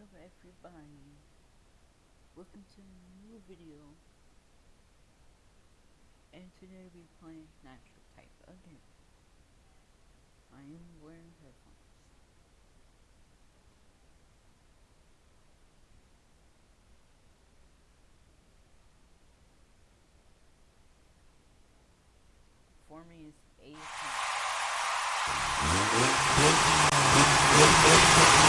up everybody? Welcome to a new video. And today we're playing natural type again. I am wearing headphones. For me is 8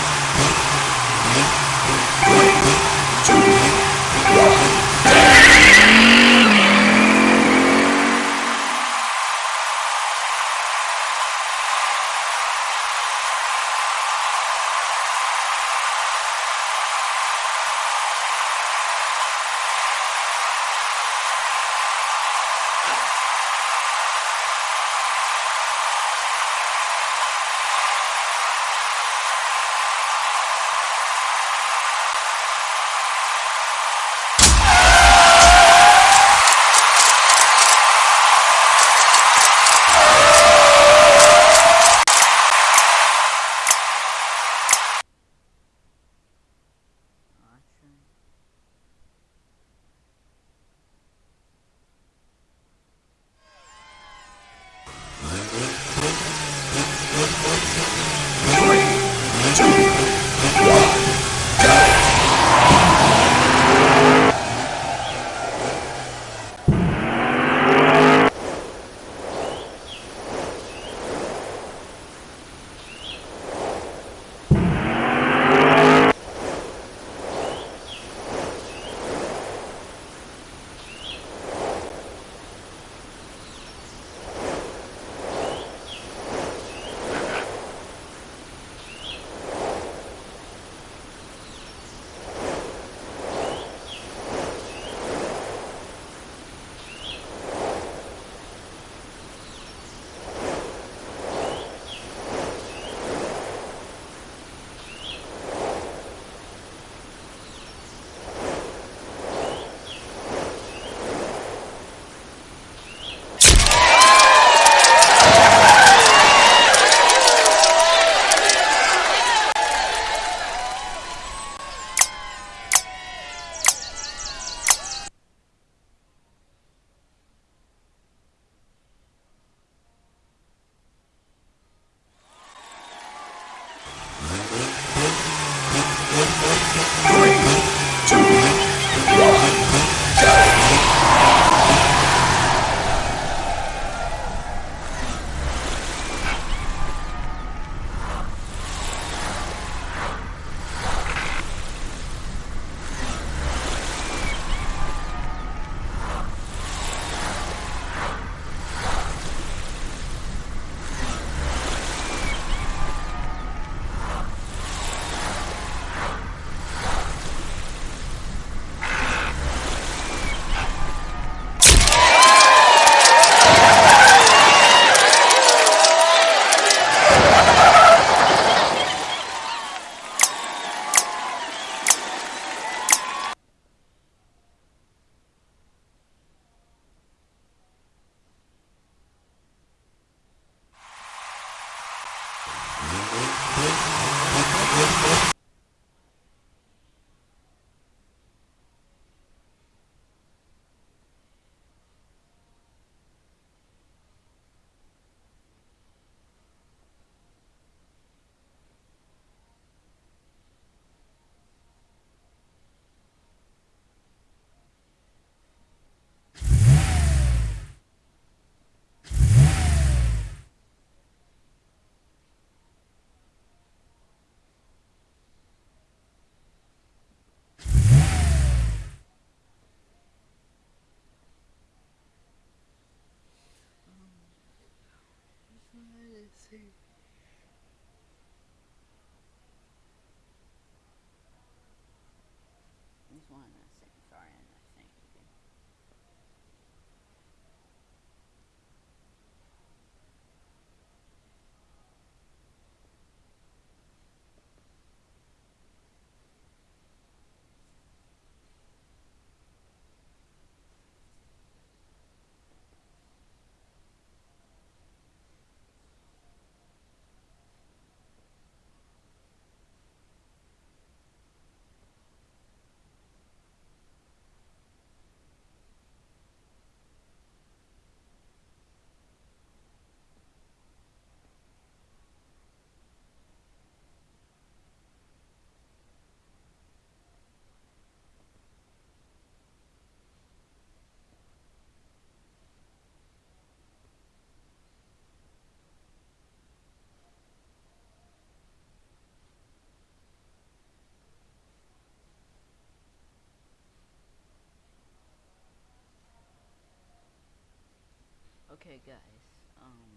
Okay, guys. Um,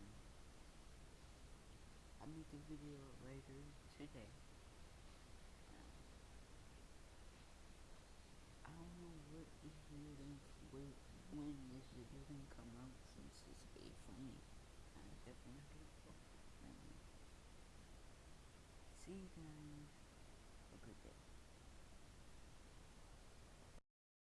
I'll make a video later today. I don't know what this video didn't, when, this video didn't come out since it's a funny. I'm definitely not gonna. See you guys.